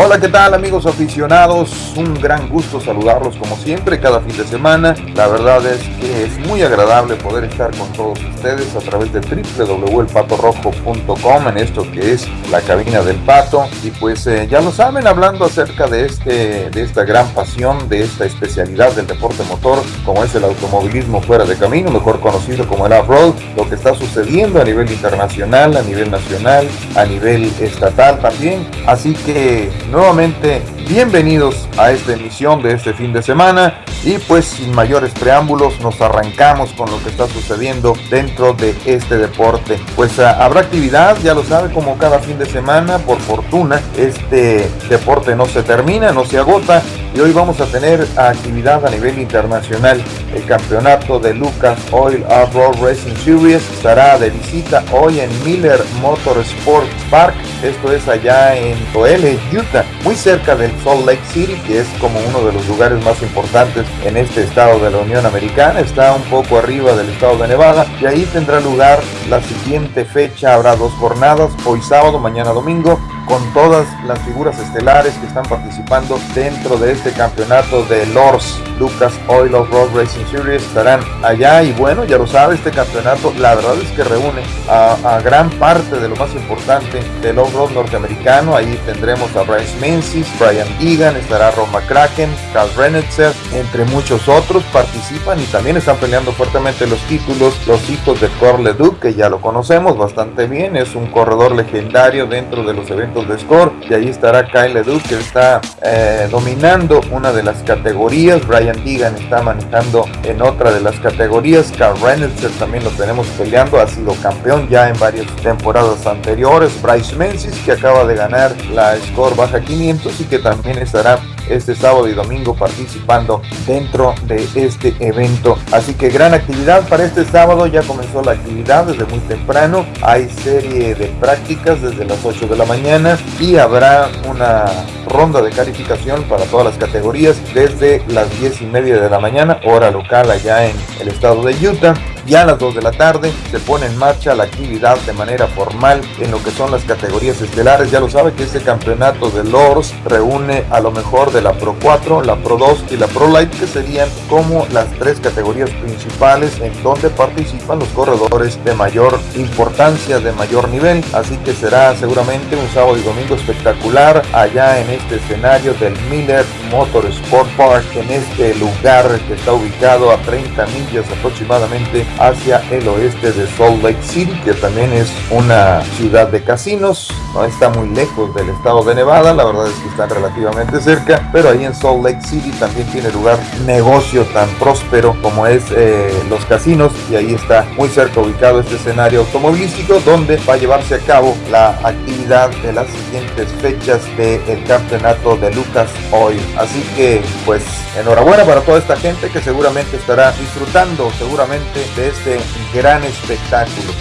Hola, ¿qué tal amigos aficionados? Un gran gusto saludarlos como siempre cada fin de semana. La verdad es que es muy agradable poder estar con todos ustedes a través de www.elpatorrojo.com en esto que es la cabina del pato. Y pues eh, ya lo saben, hablando acerca de, este, de esta gran pasión, de esta especialidad del deporte motor, como es el automovilismo fuera de camino, mejor conocido como el off-road, lo que está sucediendo a nivel internacional, a nivel nacional, a nivel estatal también. Así que nuevamente bienvenidos a esta emisión de este fin de semana y pues sin mayores preámbulos nos arrancamos con lo que está sucediendo dentro de este deporte. Pues ah, habrá actividad, ya lo sabe, como cada fin de semana, por fortuna este deporte no se termina, no se agota y hoy vamos a tener actividad a nivel internacional. El campeonato de Lucas Oil Off-Road Racing Series estará de visita hoy en Miller Motorsports Park, esto es allá en Toele, Utah, muy cerca del Salt Lake City, que es como uno de los lugares más importantes en este estado de la Unión Americana, está un poco arriba del estado de Nevada y ahí tendrá lugar la siguiente fecha, habrá dos jornadas, hoy sábado, mañana domingo, con todas las figuras estelares que están participando dentro de este campeonato de Lors Lucas Oil of Road Racing Series estarán allá. Y bueno, ya lo sabe, este campeonato la verdad es que reúne a, gran parte de lo más importante del off-road norteamericano. Ahí tendremos a Bryce Menzies, Brian Egan, estará Ron McCracken, Carl Renetzer, entre muchos otros participan y también están peleando fuertemente los títulos los hijos de Corle Duke, que ya lo conocemos bastante bien, es un corredor legendario dentro de los eventos de Score y ahí estará Kyle Duke que está eh, dominando una de las categorías, Brian Brian está manejando en otra de las categorías. Carl Reynolds también lo tenemos peleando, ha sido campeón ya en varias temporadas anteriores. Bryce Menzies que acaba de ganar la Score Baja 500 y que también estará este sábado y domingo participando dentro de este evento. Así que gran actividad para este sábado, ya comenzó la actividad desde muy temprano, hay serie de prácticas desde las 8 de la mañana y habrá una ronda de calificación para todas las categorías desde las 10 y media de la mañana, hora local allá en el estado de Utah. Ya a las 2 de la tarde se pone en marcha la actividad de manera formal en lo que son las categorías estelares. Ya lo sabe que este campeonato de Lords reúne a lo mejor de la Pro 4, la Pro 2 y la Pro Light, que serían como las tres categorías principales en donde participan los corredores de mayor importancia, de mayor nivel. Así que será seguramente un sábado y domingo espectacular allá en este escenario del Miller Motor Sport Park, en este lugar que está ubicado a 30 millas aproximadamente hacia el oeste de Salt Lake City, que también es una ciudad de casinos, no está muy lejos del estado de Nevada, la verdad es que está relativamente cerca, pero ahí en Salt Lake City también tiene lugar negocio tan próspero como es eh, los casinos y ahí está muy cerca ubicado este escenario automovilístico donde va a llevarse a cabo la actividad de las siguientes fechas del campeonato de Lucas Oil. Así que pues enhorabuena para toda esta gente que seguramente estará disfrutando seguramente de este gran espectáculo.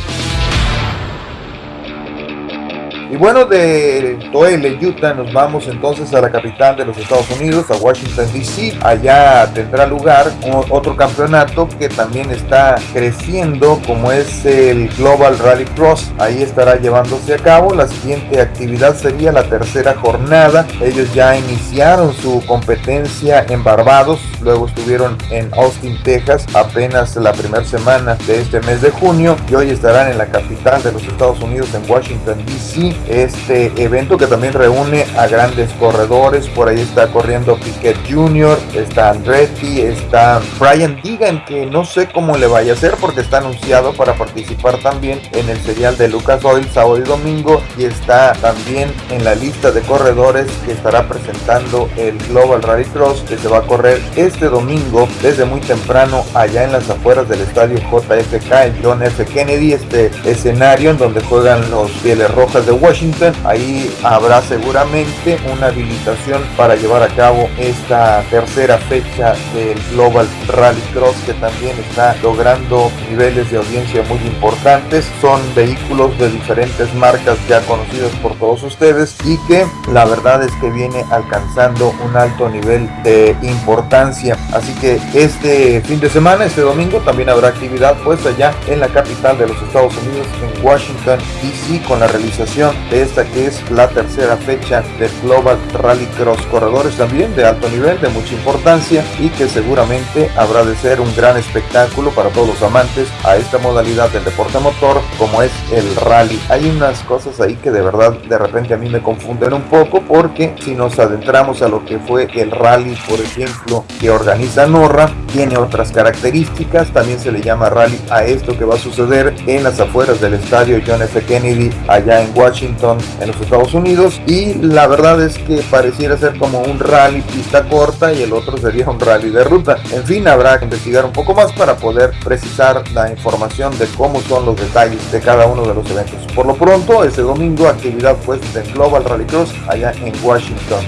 Y bueno, de Toele, Utah, nos vamos entonces a la capital de los Estados Unidos, a Washington DC. Allá tendrá lugar otro campeonato que también está creciendo, como es el Global Rally Cross. Ahí estará llevándose a cabo. La siguiente actividad sería la tercera jornada. Ellos ya iniciaron su competencia en Barbados, luego estuvieron en Austin, Texas, apenas la primera semana de este mes de junio y hoy estarán en la capital de los Estados Unidos, en Washington DC este evento que también reúne a grandes corredores. Por ahí está corriendo Piquet Jr., está Andretti, está Brian Deegan, que no sé cómo le vaya a hacer porque está anunciado para participar también en el serial de Lucas Oil sábado y domingo y está también en la lista de corredores que estará presentando el Global Rally Cross que se va a correr este domingo desde muy temprano allá en las afueras del estadio JFK, el John F. Kennedy, este escenario en donde juegan los Pieles Rojas de Washington. Ahí habrá seguramente una habilitación para llevar a cabo esta tercera fecha del Global Rally Cross que también está logrando niveles de audiencia muy importantes. Son vehículos de diferentes marcas ya conocidos por todos ustedes y que la verdad es que viene alcanzando un alto nivel de importancia. Así que este fin de semana, este domingo, también habrá actividad pues allá en la capital de los Estados Unidos, en Washington DC, con la realización de esta que es la tercera fecha del Global Rally Cross. Corredores también de alto nivel, de mucha importancia y que seguramente habrá de ser un gran espectáculo para todos los amantes a esta modalidad del deporte motor como es el rally. Hay unas cosas ahí que de verdad de repente a mí me confunden un poco porque si nos adentramos a lo que fue el rally, por ejemplo, que organiza Norra, tiene otras características, también se le llama rally a esto que va a suceder en las afueras del estadio John F. Kennedy allá en Washington, en los Estados Unidos y la verdad es que pareciera ser como un rally pista corta y el otro sería un rally de ruta. En fin, habrá que investigar un poco más para poder precisar la información de cómo son los detalles de cada uno de los eventos. Por lo pronto, este domingo actividad pues del Global Rally Cross allá en Washington.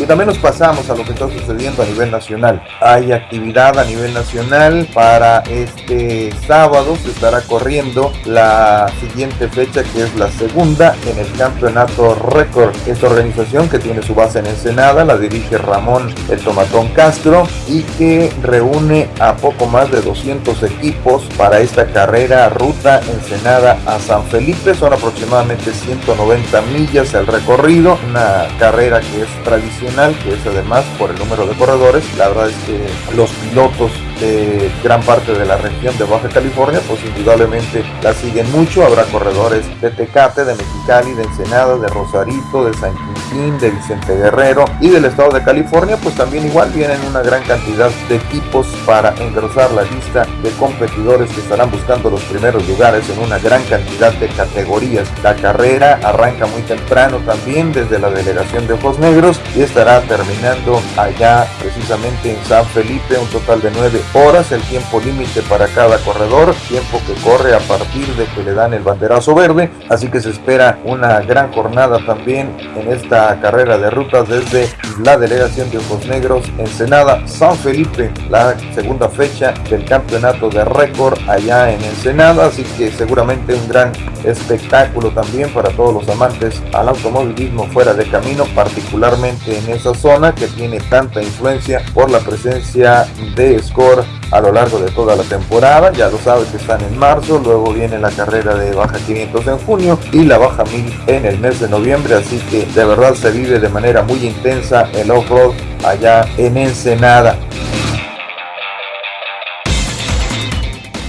Y también nos pasamos a lo que está sucediendo a nivel nacional. Hay actividad a nivel nacional para este sábado. Se estará corriendo la siguiente fecha que es la segunda en el campeonato récord. Esta organización que tiene su base en Ensenada la dirige Ramón El Tomatón Castro y que reúne a poco más de 200 equipos para esta carrera ruta Ensenada a San Felipe. Son aproximadamente 190 millas el recorrido. Una carrera que es tradicional que es además por el número de corredores. La verdad es que los pilotos de gran parte de la región de Baja California, pues indudablemente la siguen mucho. Habrá corredores de Tecate, de Mexicali, de Ensenada, de Rosarito, de San de Vicente Guerrero y del estado de California, pues también igual vienen una gran cantidad de equipos para engrosar la lista de competidores que estarán buscando los primeros lugares en una gran cantidad de categorías. La carrera arranca muy temprano también desde la delegación de Ojos Negros y estará terminando allá precisamente en San Felipe, un total de nueve horas, el tiempo límite para cada corredor, tiempo que corre a partir de que le dan el banderazo verde, así que se espera una gran jornada también en esta carrera de rutas desde la delegación de Ojos Negros, Ensenada, San Felipe, la segunda fecha del campeonato de récord allá en Ensenada, así que seguramente un gran espectáculo también para todos los amantes al automovilismo fuera de camino, particularmente en esa zona que tiene tanta influencia por la presencia de Score a lo largo de toda la temporada. Ya lo sabes que están en marzo, luego viene la carrera de baja 500 en junio y la baja 1000 en el mes de noviembre, así que de verdad se vive de manera muy intensa el off-road allá en Ensenada.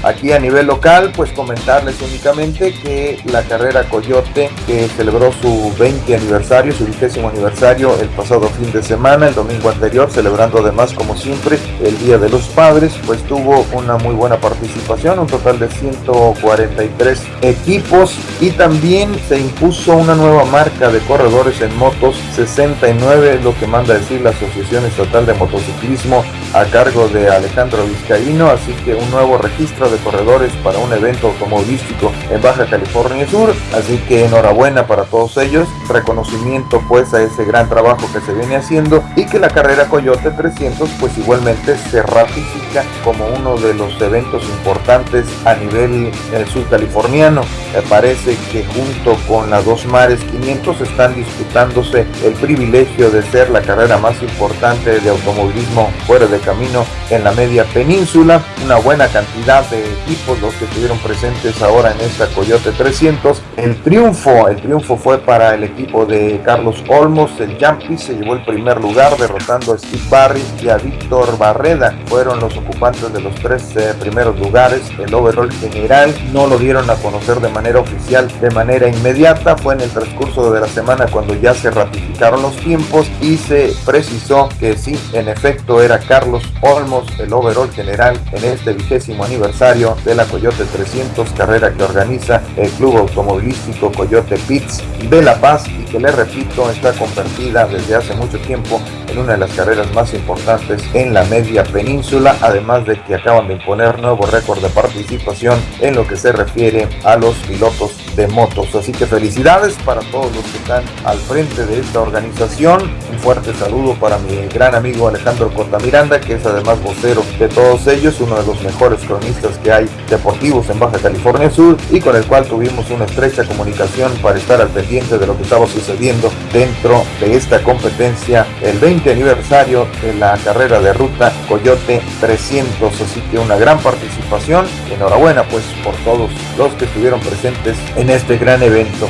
Aquí a nivel local, pues comentarles únicamente que la carrera Coyote, que celebró su 20 aniversario, su vigésimo aniversario el pasado fin de semana, el domingo anterior, celebrando además como siempre el Día de los Padres, pues tuvo una muy buena participación, un total de 143 equipos y también se impuso una nueva marca de corredores en motos, 69, lo que manda decir la Asociación Estatal de Motociclismo a cargo de Alejandro Vizcaíno, así que un nuevo registro corredores para un evento automovilístico en Baja California Sur, así que enhorabuena para todos ellos, reconocimiento pues a ese gran trabajo que se viene haciendo y que la carrera Coyote 300 pues igualmente se ratifica como uno de los eventos importantes a nivel eh, californiano Me parece que junto con la Dos Mares 500 están disputándose el privilegio de ser la carrera más importante de automovilismo fuera de camino en la media península, una buena cantidad de equipos los que estuvieron presentes ahora en esta Coyote 300. El triunfo, el triunfo fue para el equipo de Carlos Olmos, el Jumpy se llevó el primer lugar derrotando a Steve Barry y a Víctor Barreda. Fueron los ocupantes de los tres eh, primeros lugares. El overall general no lo dieron a conocer de manera oficial, de manera inmediata. Fue en el transcurso de la semana cuando ya se ratificaron los tiempos y se precisó que sí, en efecto era Carlos Olmos el overall general en este vigésimo aniversario de la Coyote 300, carrera que organiza el Club Automovilístico Coyote Pits de La Paz y que le repito está convertida desde hace mucho tiempo en una de las carreras más importantes en la media península, además de que acaban de imponer nuevo récord de participación en lo que se refiere a los pilotos de motos. Así que felicidades para todos los que están al frente de esta organización. Un fuerte saludo para mi gran amigo Alejandro Cortamiranda, que es además vocero de todos ellos, uno de los mejores cronistas que hay deportivos en Baja California Sur y con el cual tuvimos una estrecha comunicación para estar al pendiente de lo que estaba sucediendo dentro de esta competencia, el 20 aniversario de la carrera de ruta Coyote 300. Así que una gran participación. Enhorabuena pues por todos los que estuvieron presentes en este gran evento.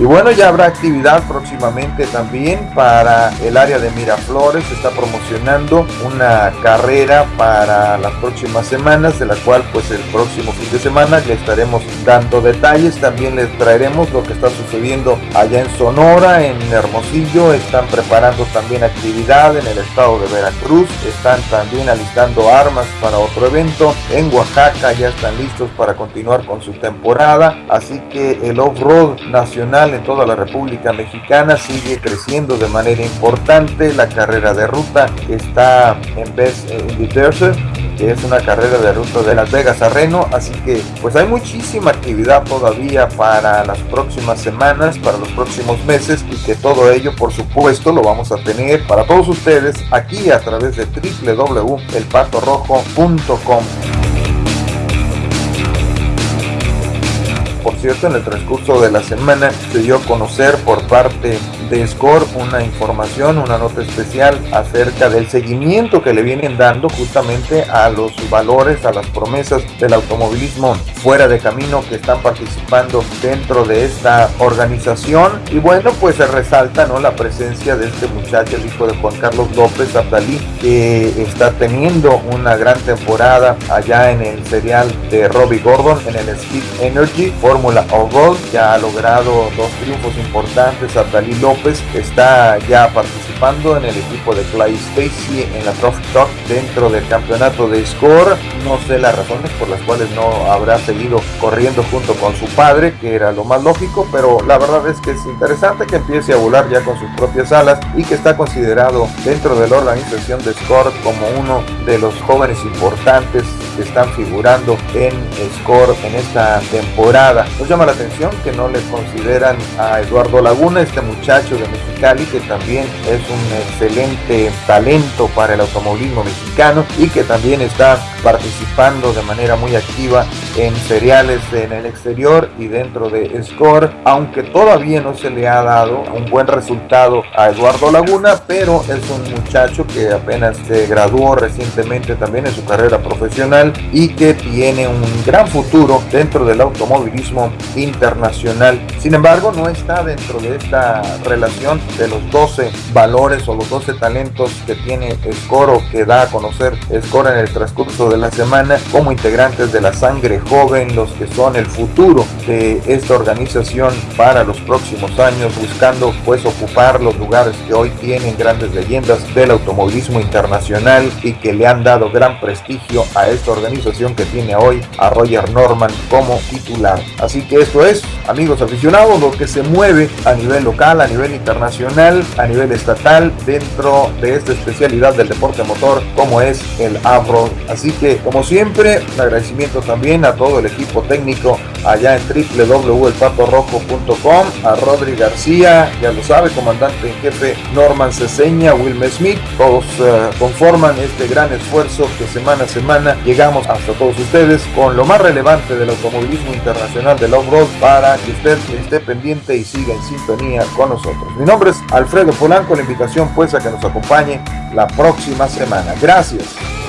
Y bueno, ya habrá actividad próximamente también para el área de Miraflores. Se está promocionando una carrera para las próximas semanas, de la cual pues el próximo fin de semana le estaremos dando detalles. También les traeremos lo que está sucediendo allá en Sonora, en Hermosillo. Están preparando también actividad en el estado de Veracruz. Están también alistando armas para otro evento. En Oaxaca ya están listos para continuar con su temporada. Así que el off-road nacional en toda la República Mexicana sigue creciendo de manera importante. La carrera de ruta está en Best in the Desert que es una carrera de ruta de Las Vegas a Reno, así que pues hay muchísima actividad todavía para las próximas semanas, para los próximos meses y que todo ello por supuesto lo vamos a tener para todos ustedes aquí a través de www.elpatorrojo.com. Por cierto, en el transcurso de la semana se dio a conocer por parte de Score una información, una nota especial acerca del seguimiento que le vienen dando justamente a los valores, a las promesas del automovilismo fuera de camino que están participando dentro de esta organización. Y bueno, pues se resalta ¿no? la presencia de este muchacho, el hijo de Juan Carlos López Abdalí, que está teniendo una gran temporada allá en el serial de Robbie Gordon, en el Speed Energy, Fórmula Gold, ya ha logrado dos triunfos importantes. Abdalí López está ya participando en el equipo de Clay Stacy en la Trophy Talk dentro del campeonato de Score. No sé las razones por las cuales no habrá seguido corriendo junto con su padre, que era lo más lógico, pero la verdad es que es interesante que empiece a volar ya con sus propias alas y que está considerado dentro de la organización de Score como uno de los jóvenes importantes que están figurando en Score en esta temporada. Nos llama la atención que no le consideran a Eduardo Laguna, este muchacho de Mexicali, que también es un excelente talento para el automovilismo mexicano y que también está participando de manera muy activa en seriales en el exterior y dentro de Score, aunque todavía no se le ha dado un buen resultado a Eduardo Laguna, pero es un muchacho que apenas se graduó recientemente también en su carrera profesional y que tiene un gran futuro dentro del automovilismo internacional. Sin embargo, no está dentro de esta relación de los 12 valores o los 12 talentos que tiene Score o que da a conocer Score en el transcurso de la semana como integrantes de la sangre joven, los que son el futuro de esta organización para los próximos años, buscando pues ocupar los lugares que hoy tienen grandes leyendas del automovilismo internacional y que le han dado gran prestigio a esta organización que tiene hoy a Roger Norman como titular. Así que esto es, amigos aficionados, lo que se mueve a nivel local, a nivel internacional, a nivel estatal, dentro de esta especialidad del deporte motor como es el Avro. Así que, como siempre, un agradecimiento también a todo el equipo técnico allá en www.elpatorrojo.com, a Rodri García, ya lo sabe, comandante en jefe Norman Ceseña, Wilmer Smith, todos uh, conforman este gran esfuerzo que semana a semana llegamos hasta todos ustedes con lo más relevante del automovilismo internacional del off-road para que usted esté pendiente y siga en sintonía con nosotros. Mi nombre es Alfredo Polanco, la invitación pues a que nos acompañe la próxima semana. Gracias.